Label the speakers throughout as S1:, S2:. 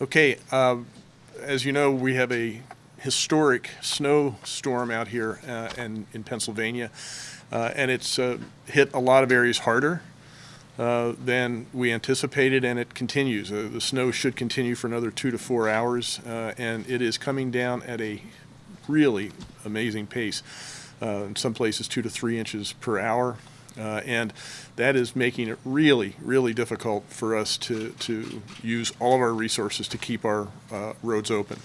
S1: Okay, um, as you know, we have a historic snowstorm out here uh, and in Pennsylvania, uh, and it's uh, hit a lot of areas harder uh, than we anticipated, and it continues. Uh, the snow should continue for another two to four hours, uh, and it is coming down at a really amazing pace. Uh, in some places, two to three inches per hour. Uh, and that is making it really, really difficult for us to, to use all of our resources to keep our uh, roads open.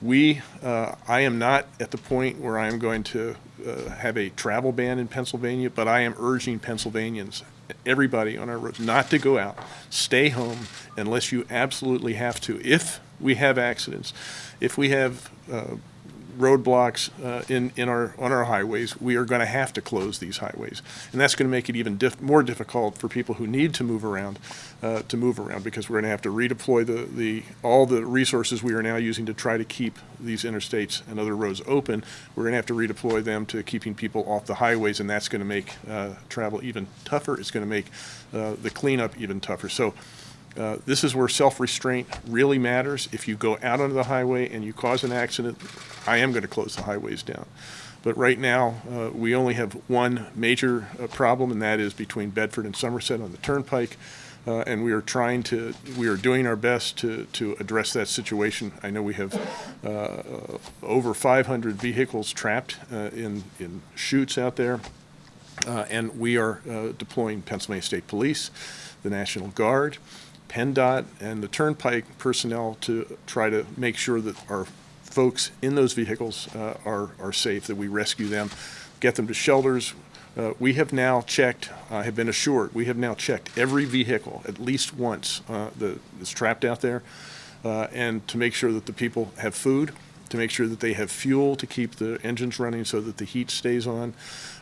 S1: We, uh, I am not at the point where I am going to uh, have a travel ban in Pennsylvania, but I am urging Pennsylvanians, everybody on our roads, not to go out. Stay home unless you absolutely have to. If we have accidents, if we have uh, roadblocks uh, in, in our, on our highways, we are going to have to close these highways. And that's going to make it even more difficult for people who need to move around, uh, to move around, because we're going to have to redeploy the, the, all the resources we are now using to try to keep these interstates and other roads open. We're going to have to redeploy them to keeping people off the highways, and that's going to make uh, travel even tougher. It's going to make uh, the cleanup even tougher. So uh, This is where self-restraint really matters. If you go out onto the highway and you cause an accident, I am going to close the highways down. But right now, uh, we only have one major uh, problem, and that is between Bedford and Somerset on the Turnpike. Uh, And we are trying to, we are doing our best to, to address that situation. I know we have uh, over 500 vehicles trapped uh, in, in chutes out there. And we are deploying Pennsylvania State Police, the National Guard, PennDOT, and the Turnpike personnel to try to make sure that our folks in those vehicles uh, are, are safe, that we rescue them, get them to shelters. Uh, We have now checked, I have been assured, we have now checked every vehicle at least once uh, that is trapped out there, uh, and to make sure that the people have food, to make sure that they have fuel to keep the engines running so that the heat stays on.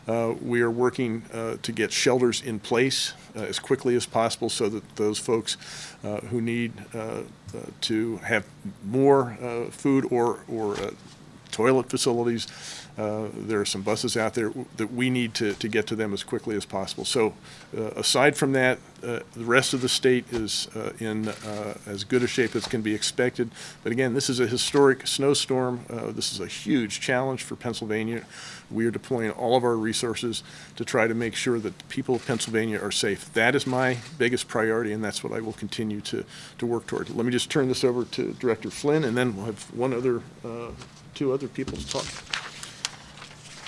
S1: Uh, We are working uh, to get shelters in place uh, as quickly as possible so that those folks uh, who need uh, uh, to have more food or, or toilet facilities. Uh, There are some buses out there that we need to, to get to them as quickly as possible. So uh, aside from that, uh, the rest of the state is uh, in uh, as good a shape as can be expected. But again, this is a historic snowstorm. This is a huge challenge for Pennsylvania. We are deploying all of our resources to try to make sure that the people of Pennsylvania are safe. That is my biggest priority, and that's what I will continue to, to work toward. Let me just turn this over to Director Flinn, and then we'll have one other, two other people to talk.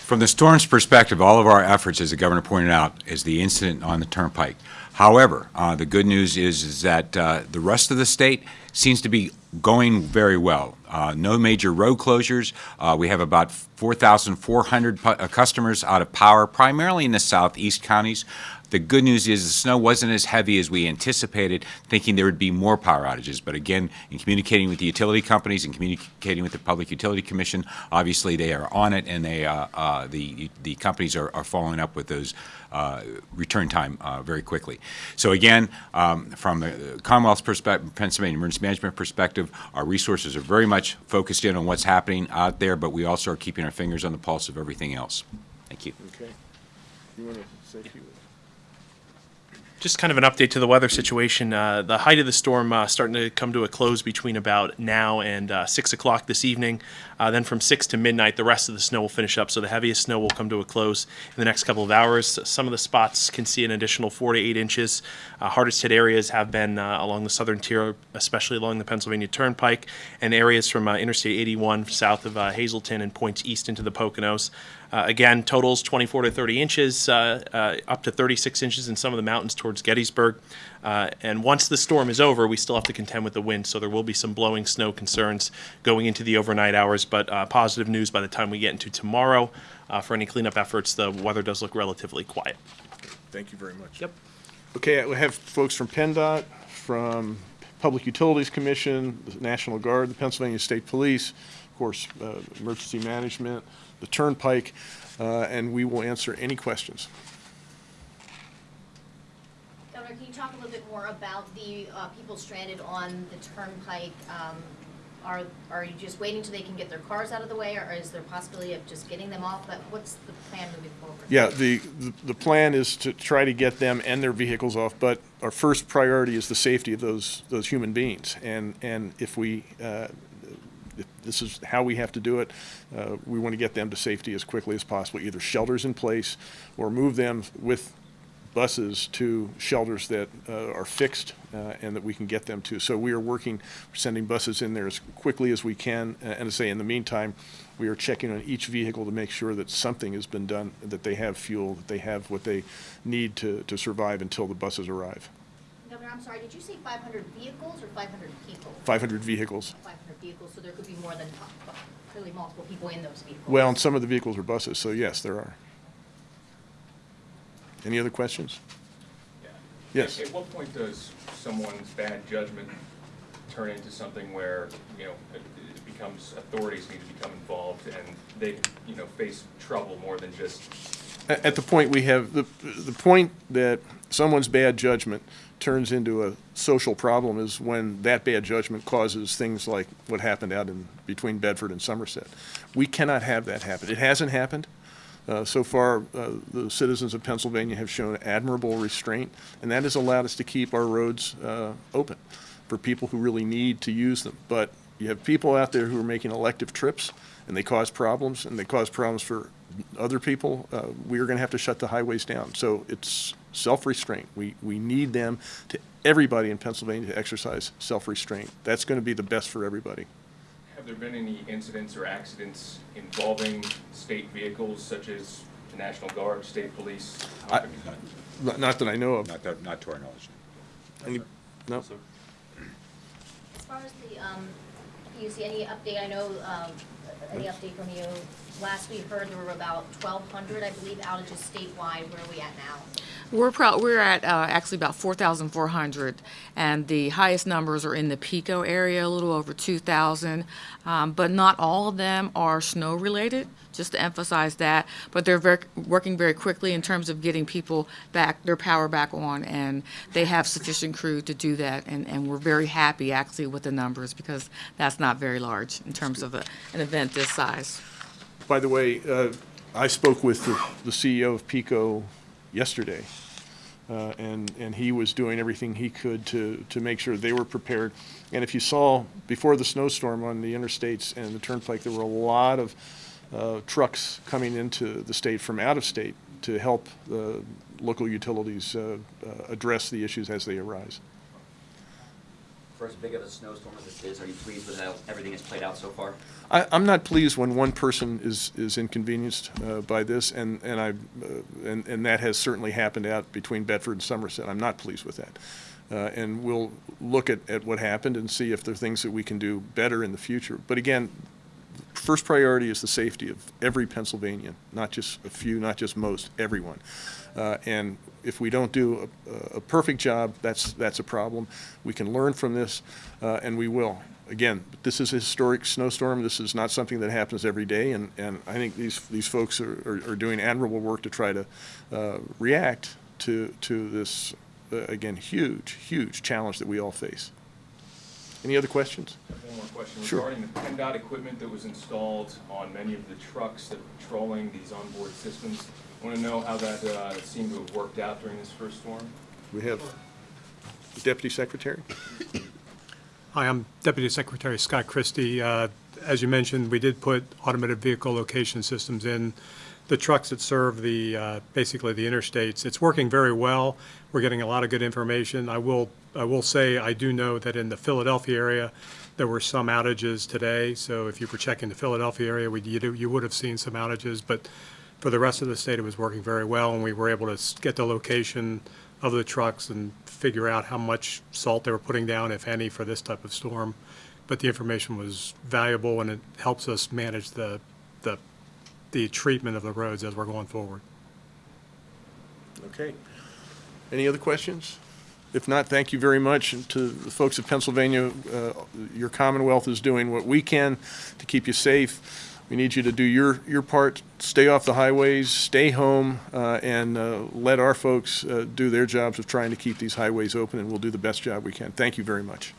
S2: From the storm's perspective, all of our efforts, as the governor pointed out, is the incident on the turnpike. However, uh, the good news is, is that uh, the rest of the state seems to be going very well. Uh, no major road closures. Uh, we have about 4,400 uh, customers out of power, primarily in the southeast counties. The good news is the snow wasn't as heavy as we anticipated, thinking there would be more power outages. But again, in communicating with the utility companies and communicating with the Public Utility Commission, obviously they are on it, and they, uh, uh, the, the companies are, are following up with those uh, return time uh, very quickly. So again, um, from the Commonwealth's perspective, Pennsylvania emergency management perspective, our resources are very much focused in on what's happening out there, but we also are keeping our fingers on the pulse of everything else. Thank you.
S1: Okay. You want to say a few?
S3: Just kind of an update to the weather situation. Uh, the height of the storm uh, starting to come to a close between about now and uh, six o'clock this evening. Uh, then from six to midnight, the rest of the snow will finish up. So the heaviest snow will come to a close in the next couple of hours. Some of the spots can see an additional four to eight inches. Uh, hardest hit areas have been uh, along the southern tier, especially along the Pennsylvania Turnpike, and areas from Interstate 81 south of Hazleton and points east into the Poconos. Uh, again, totals 24 to 30 inches, uh, uh, up to 36 inches in some of the mountains towards Gettysburg. Uh, and once the storm is over, we still have to contend with the wind, so there will be some blowing snow concerns going into the overnight hours. But uh, positive news by the time we get into tomorrow uh, for any cleanup efforts, the weather does look relatively quiet.
S1: Thank you very much.
S3: Yep.
S1: Okay, we have folks from PennDOT, from Public Utilities Commission, the National Guard, the Pennsylvania State Police, of course, uh, Emergency Management, the Turnpike, uh, and we will answer any questions.
S4: Governor, can you talk a little bit more about the uh, people stranded on the turnpike? Um, are, are you just waiting till they can get their cars out of the way, or is there a possibility of just getting them off? But what's the plan moving forward?
S1: Yeah, the, the- the plan is to try to get them and their vehicles off, but our first priority is the safety of those, those human beings. And, and if we, uh, this is how we have to do it, uh, we want to get them to safety as quickly as possible, either shelters in place or move them with buses to shelters that uh, are fixed uh, and that we can get them to. So we are working, sending buses in there as quickly as we can. And to say, in the meantime, we are checking on each vehicle to make sure that something has been done, that they have fuel, that they have what they need to, to survive until the buses arrive.
S4: Governor, I'm sorry, did you say five hundred vehicles or five hundred people?
S1: 500 vehicles.
S4: Five hundred vehicles, so there could be more than, uh, clearly multiple people in those vehicles.
S1: Well, and some of the vehicles are buses, so yes, there are. Any other questions?
S5: Yeah.
S1: Yes.
S5: At what point does someone's bad judgment turn into something where, you know, it it becomes, authorities need to become involved and they, you know, face trouble more than just,
S1: At the point we have, the, the point that someone's bad judgment turns into a social problem is when that bad judgment causes things like what happened out in, between Bedford and Somerset. We cannot have that happen. It hasn't happened. Uh, So far, uh, the citizens of Pennsylvania have shown admirable restraint, and that has allowed us to keep our roads uh, open for people who really need to use them. But you have people out there who are making elective trips, and they cause problems, and they cause problems for other people. Uh, We are going to have to shut the highways down. So it's self-restraint. We, we need them to, everybody in Pennsylvania to exercise self-restraint. That's going to be the best for everybody.
S5: have there been any incidents or accidents involving state vehicles such as the National Guard, state police?
S1: I- Not not that I know of.
S2: Not that, not to our knowledge.
S1: Any- No?
S4: As far as the, um, PUC, any update, I know, um, any update from you? Last we heard there were about twelve hundred, I believe, outages statewide. Where are we at now?
S6: We're proud, we're at uh, actually about 4,400, and the highest numbers are in the PECO area, a little over 2,000. Um, But not all of them are snow-related, just to emphasize that. But they're very, working very quickly in terms of getting people back, their power back on, and they have sufficient crew to do that. And, and we're very happy, actually, with the numbers, because that's not very large in terms of a- an event this size.
S1: By the way, uh, I spoke with the the CEO of PECO yesterday, uh, and, and he was doing everything he could to, to make sure they were prepared. And if you saw, before the snowstorm on the interstates and the turnpike, there were a lot of uh, trucks coming into the state from out of state to help the local utilities uh, uh, address the issues as they arise.
S7: For as big of a snowstorm as this is, are you pleased with how everything has played out so far?
S1: I, I'm not pleased when one person is, is inconvenienced uh, by this, and, and I, uh, and, and that has certainly happened out between Bedford and Somerset. I'm not pleased with that. Uh, and we'll look at, at what happened and see if there are things that we can do better in the future. But again, first priority is the safety of every Pennsylvanian, not just a few, not just most, everyone. Uh, and if we don't do a, a perfect job, that's, that's a problem. We can learn from this, uh, and we will. Again, this is a historic snowstorm. This is not something that happens every day, and, and I think these, these folks are, are, are doing admirable work to try to uh, react to, to this, uh, again, huge, huge challenge that we all face. Any other questions?
S5: I have One more question.
S1: Sure.
S5: Regarding the PennDOT equipment that was installed on many of the trucks that are patrolling these onboard systems, I want to know how that uh, seemed to have worked out during this first storm?
S1: We have the Deputy Secretary.
S8: Hi, I'm Deputy Secretary Scott Christie. Uh, As you mentioned, we did put automated vehicle location systems in the trucks that serve the, uh, basically the interstates. It's working very well. We're getting a lot of good information. I will, I will say, I do know that in the Philadelphia area, there were some outages today. So if you were checking the Philadelphia area, we, you you would have seen some outages. But for the rest of the state, it was working very well, and we were able to get the location of the trucks and figure out how much salt they were putting down, if any, for this type of storm. But the information was valuable, and it helps us manage the, the, the treatment of the roads as we're going forward.
S1: Okay. Any other questions? If not, thank you very much. And to the folks of Pennsylvania, uh, your Commonwealth is doing what we can to keep you safe. We need you to do your, your part, stay off the highways, stay home, uh, and uh, let our folks uh, do their jobs of trying to keep these highways open, and we'll do the best job we can. Thank you very much.